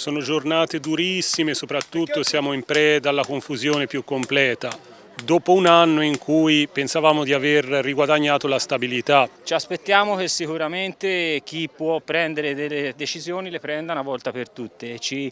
Sono giornate durissime, soprattutto siamo in preda alla confusione più completa. Dopo un anno in cui pensavamo di aver riguadagnato la stabilità. Ci aspettiamo che sicuramente chi può prendere delle decisioni le prenda una volta per tutte ci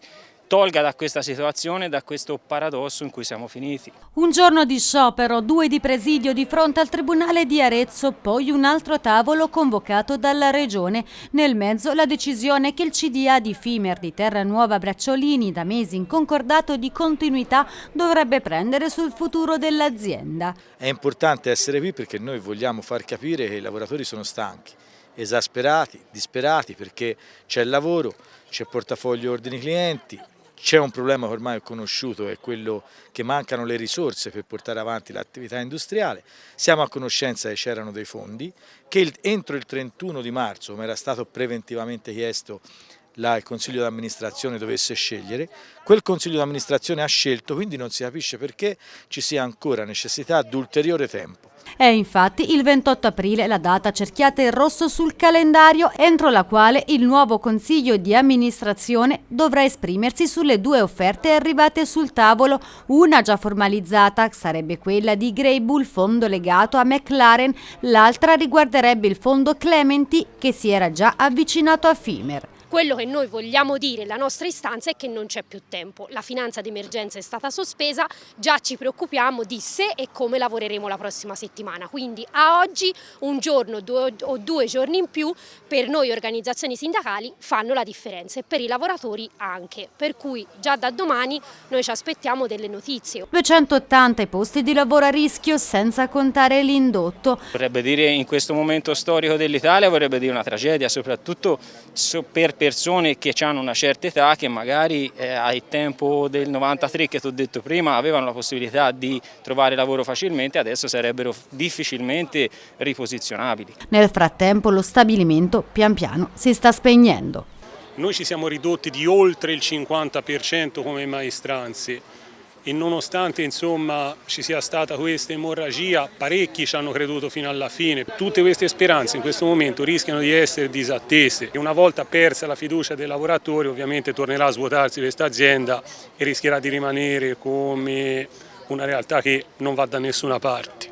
tolga da questa situazione, da questo paradosso in cui siamo finiti. Un giorno di sciopero, due di presidio di fronte al Tribunale di Arezzo, poi un altro tavolo convocato dalla Regione. Nel mezzo la decisione che il CDA di Fimer di Terranuova Bracciolini, da mesi in concordato di continuità, dovrebbe prendere sul futuro dell'azienda. È importante essere qui perché noi vogliamo far capire che i lavoratori sono stanchi esasperati, disperati perché c'è il lavoro, c'è portafoglio ordini clienti, c'è un problema che ormai è conosciuto, è quello che mancano le risorse per portare avanti l'attività industriale. Siamo a conoscenza che c'erano dei fondi, che entro il 31 di marzo, come era stato preventivamente chiesto, il Consiglio d'amministrazione dovesse scegliere, quel Consiglio d'amministrazione ha scelto, quindi non si capisce perché ci sia ancora necessità di ulteriore tempo. È infatti il 28 aprile la data cerchiata in rosso sul calendario entro la quale il nuovo Consiglio di amministrazione dovrà esprimersi sulle due offerte arrivate sul tavolo, una già formalizzata sarebbe quella di Grey Bull, fondo legato a McLaren, l'altra riguarderebbe il fondo Clementi che si era già avvicinato a Fimer. Quello che noi vogliamo dire, la nostra istanza è che non c'è più tempo. La finanza d'emergenza è stata sospesa, già ci preoccupiamo di se e come lavoreremo la prossima settimana. Quindi a oggi un giorno due, o due giorni in più per noi organizzazioni sindacali fanno la differenza e per i lavoratori anche. Per cui già da domani noi ci aspettiamo delle notizie. 280 i posti di lavoro a rischio senza contare l'indotto. Vorrebbe dire in questo momento storico dell'Italia, vorrebbe dire una tragedia, soprattutto per persone che hanno una certa età che magari eh, al tempo del 93 che ti ho detto prima avevano la possibilità di trovare lavoro facilmente adesso sarebbero difficilmente riposizionabili. Nel frattempo lo stabilimento pian piano si sta spegnendo. Noi ci siamo ridotti di oltre il 50% come maestranze e nonostante insomma, ci sia stata questa emorragia, parecchi ci hanno creduto fino alla fine. Tutte queste speranze in questo momento rischiano di essere disattese e una volta persa la fiducia dei lavoratori ovviamente tornerà a svuotarsi questa azienda e rischierà di rimanere come una realtà che non va da nessuna parte.